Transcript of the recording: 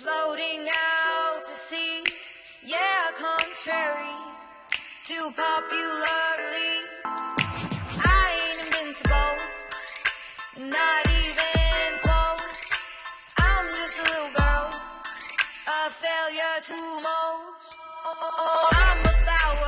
Floating out to sea, yeah, contrary to popularly. I ain't invincible, not even close. I'm just a little girl, a failure to most. I'm a flower.